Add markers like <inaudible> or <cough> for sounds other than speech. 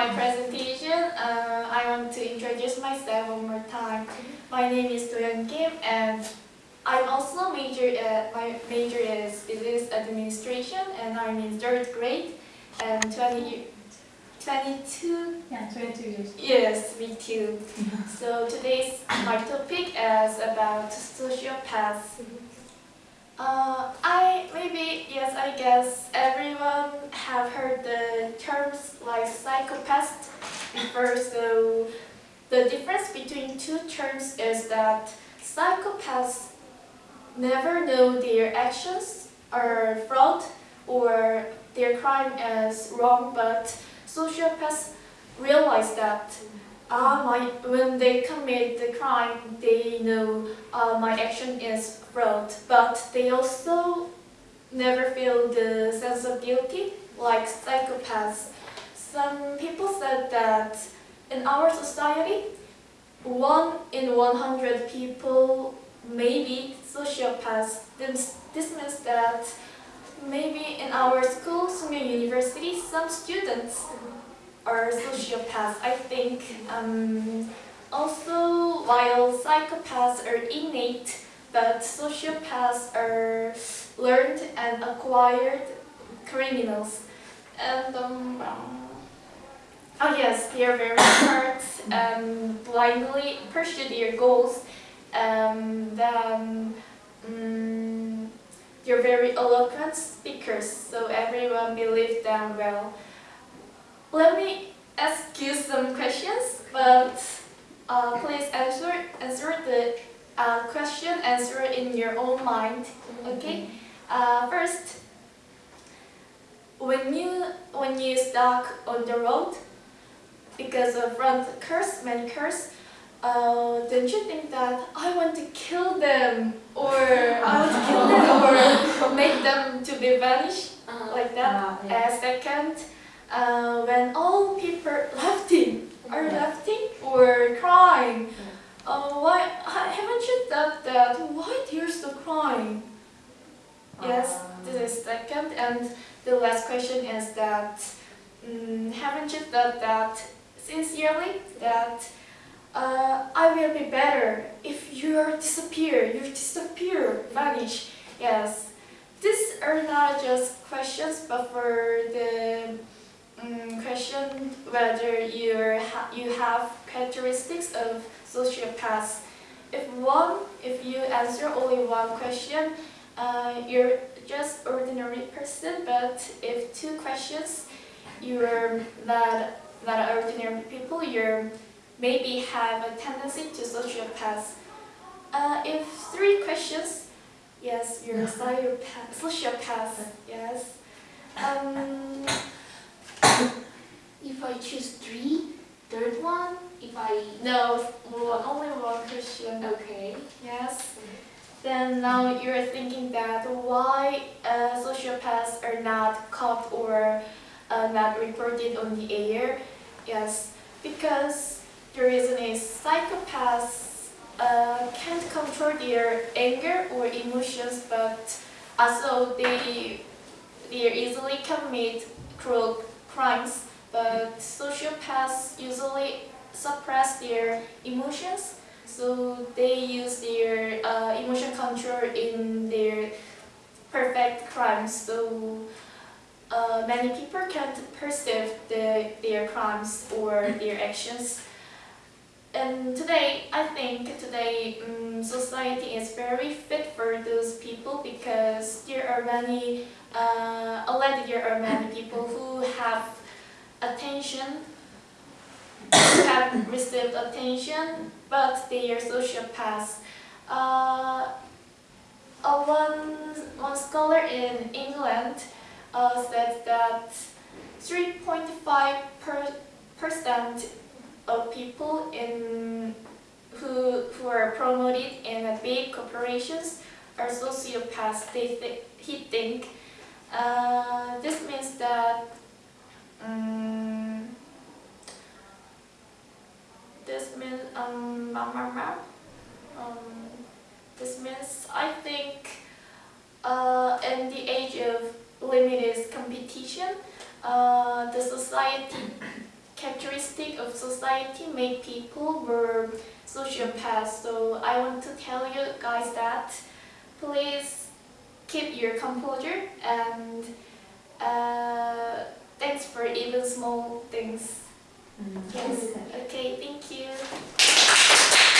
my presentation, uh, I want to introduce myself one more time. My name is Doyeon Kim and I'm also major at, my major is business administration and I'm in third grade and 20, 22 Yeah, 22 years. Yes, me too. <laughs> so today's my topic is about sociopaths. Uh, I maybe yes, I guess everyone have heard the psychopath before. So the difference between two terms is that psychopaths never know their actions are fraud or their crime is wrong, but sociopaths realize that uh, my, when they commit the crime, they know uh, my action is fraud, but they also never feel the sense of guilty like psychopaths. That in our society, one in 100 people may be sociopaths. This, this means that maybe in our schools, maybe universities, some students are sociopaths. I think um, also while psychopaths are innate, but sociopaths are learned and acquired criminals. And um, oh yes, they are very smart and blindly pursue their goals. Um, then um, they're very eloquent speakers, so everyone believes them well. Let me ask you some questions, but uh, please answer answer the uh, question answer in your own mind. Okay. Uh, first, when you when you stuck on the road because of front cars, many cars, uh, don't you think that I want to kill them or <laughs> I want to kill them or make them to be vanished like that? Ah, yeah. Uh, second, uh, when all people laughing are laughing or crying, uh, why haven't you thought that why they're so crying? Yes, this is second, and the last question is that mm, haven't you thought that sincerely that uh, I will be better if you disappear, you disappear, vanish. Yes, these are not just questions, but for the um, question whether you're ha you have characteristics of sociopaths. If one, if you answer only one question, uh, you're just ordinary person. But if two questions, you're not not ordinary people. You're maybe have a tendency to sociopath. Uh, if three questions, yes, you're a sociopath. Sociopath. Yes. Um, <coughs> If I choose three, third one, if I... no, only one question. Okay. Yes. Then now you're thinking that why uh, sociopaths are not caught or uh, not reported on the air? Yes, because the reason is psychopaths uh, can't control their anger or emotions, but also they they easily commit cruel crimes. But sociopaths usually suppress their emotions so they use their uh, emotion control in their perfect crimes. So uh, many people can't perceive the, their crimes or their actions. And today, I think today um, society is very fit for those people because there are many, uh, already there are many people who have attention who have received attention, but they are sociopaths. Uh, uh, one, one scholar in England uh, said that 3.5 percent of people in who who are promoted in big corporations are sociopaths. They th he think uh, this means that. Um, this means um, um this means I think uh, in the age of limited competition uh, the society characteristic of society made people were sociopaths. So I want to tell you guys that please keep your composure and uh, thanks for even small things. Yes. Okay, thank you.